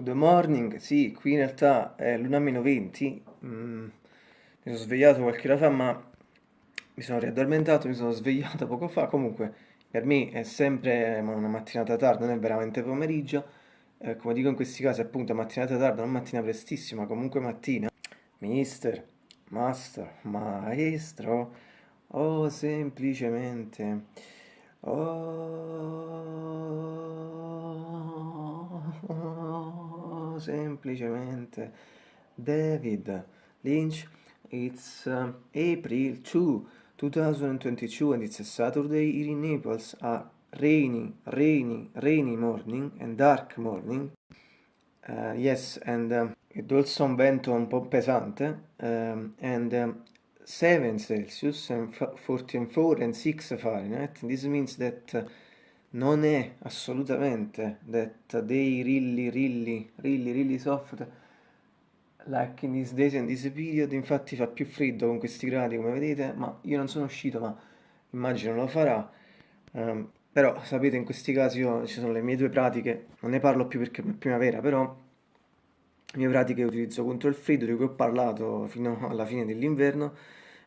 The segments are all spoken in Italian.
Good morning, sì, qui in realtà è l'una meno 20, mm, mi sono svegliato qualche ora fa ma mi sono riaddormentato, mi sono svegliato poco fa, comunque per me è sempre una mattinata tarda, non è veramente pomeriggio, eh, come dico in questi casi appunto mattinata tarda, non mattina prestissima, comunque mattina. Mister, master, maestro, o semplicemente, oh, semplicemente, David Lynch, it's uh, April 2, 2022 and it's a Saturday here in Naples, a rainy, rainy, rainy morning and dark morning. Uh, yes, and um, ed also un vento un po' pesante, um, and um, 7 Celsius and 44 and 6 Fahrenheit. This means that uh, non è assolutamente that they really, really, really, really soft like in these days and this period. Infatti fa più freddo con questi gradi, come vedete, ma io non sono uscito, ma immagino lo farà. Um, però sapete in questi casi io, ci sono le mie due pratiche, non ne parlo più perché è primavera, però le mie pratiche utilizzo contro il freddo di cui ho parlato fino alla fine dell'inverno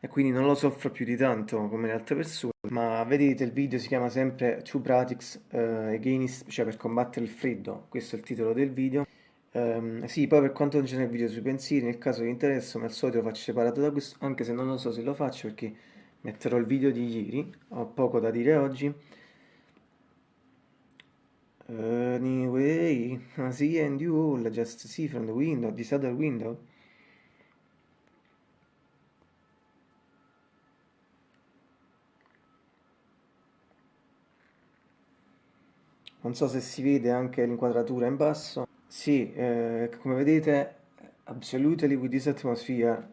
e quindi non lo soffro più di tanto come le altre persone ma vedete il video si chiama sempre Two Pratics uh, Against, cioè per combattere il freddo questo è il titolo del video um, sì poi per quanto non c'è nel video sui pensieri nel caso vi interessa come al solito lo faccio separato da questo anche se non lo so se lo faccio perché metterò il video di ieri ho poco da dire oggi Anyway, I see and you all just see from the window, this other window. Non so se si vede anche l'inquadratura in basso. Sì, eh, come vedete, absolutely with this atmosphere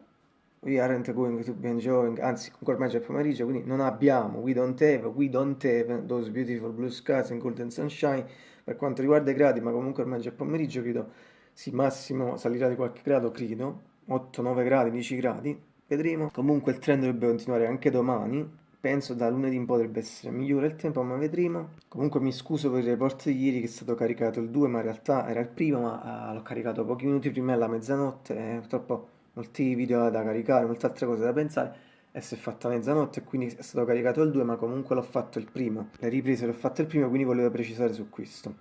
we aren't going to be enjoying, anzi ancora meglio è pomeriggio, quindi non abbiamo, we don't have, we don't have those beautiful blue skies and golden sunshine per quanto riguarda i gradi, ma comunque ormai è pomeriggio, credo, sì, massimo salirà di qualche grado, credo, 8-9 gradi, 10 gradi, vedremo. Comunque il trend dovrebbe continuare anche domani, penso da lunedì in poi dovrebbe essere migliore il tempo, ma vedremo. Comunque mi scuso per il report di ieri che è stato caricato il 2, ma in realtà era il primo, ma uh, l'ho caricato pochi minuti prima della mezzanotte, e purtroppo molti video da caricare, molte altre cose da pensare. E si è fatta mezzanotte quindi è stato caricato il 2 ma comunque l'ho fatto il primo. Le riprese l'ho fatte il primo quindi volevo precisare su questo.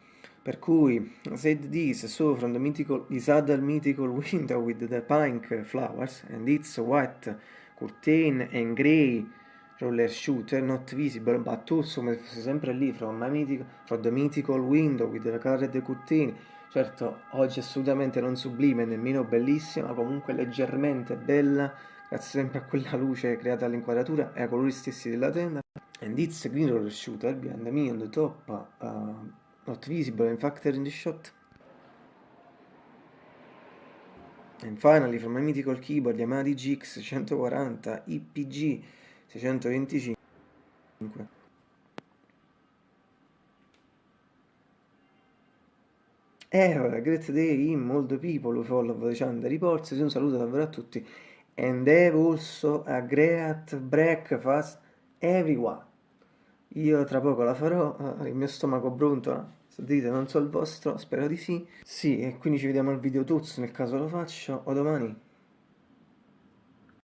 Per cui said this so from the mythical this other mythical window with the pink flowers and its white curtain and grey roller shooter not visible but also come fosse sempre lì from, mythical, from the mythical window with the colored curtain certo oggi assolutamente non sublime nemmeno bellissima comunque leggermente bella grazie sempre a quella luce creata all'inquadratura e ai colori stessi della tenda. And it's a green roller shooter behind me on the top, uh, not visible in factor in the shot. And finally from my mythical keyboard Yamaha DGX 140 IPG 625. Eh, great day in molto people follow the channel reports. Un saluto davvero a tutti and have also a great breakfast everyone. Io tra poco la farò, eh, il mio stomaco brontola, se dite non so il vostro, spero di sì. Sì, e quindi ci vediamo al video tuzzo nel caso lo faccio, o domani.